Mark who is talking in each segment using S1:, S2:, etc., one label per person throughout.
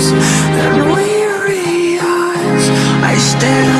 S1: And weary eyes I stand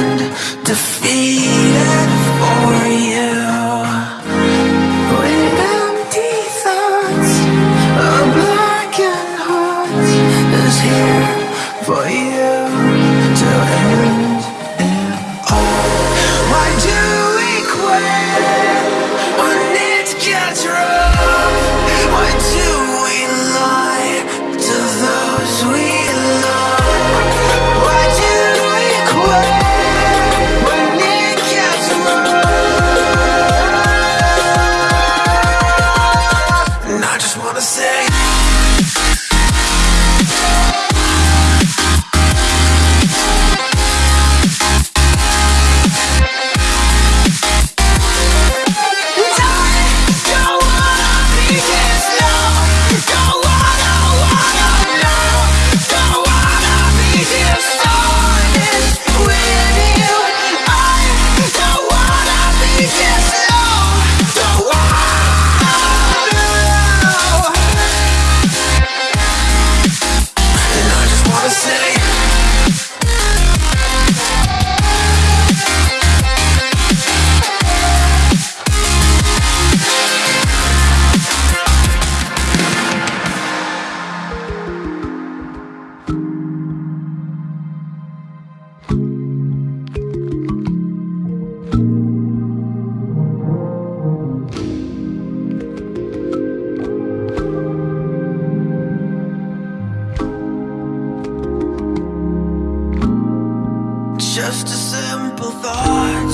S1: just a simple thought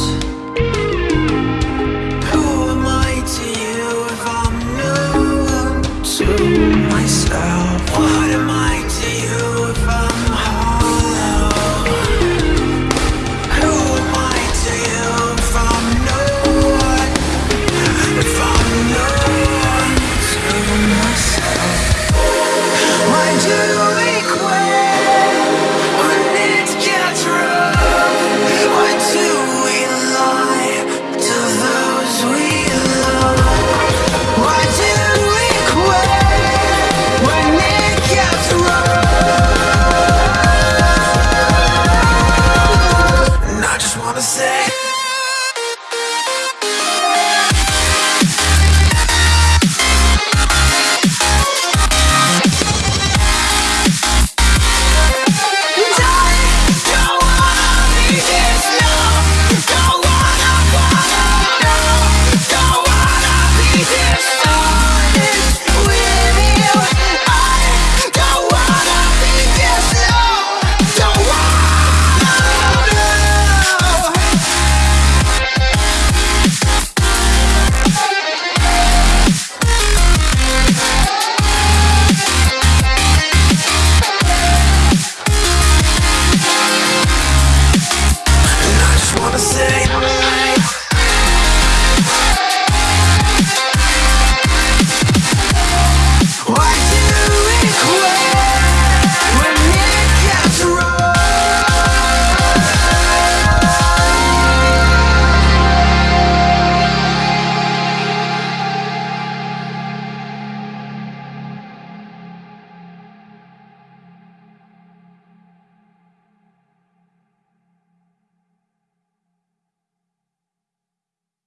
S1: Who am I to you if I'm new to you?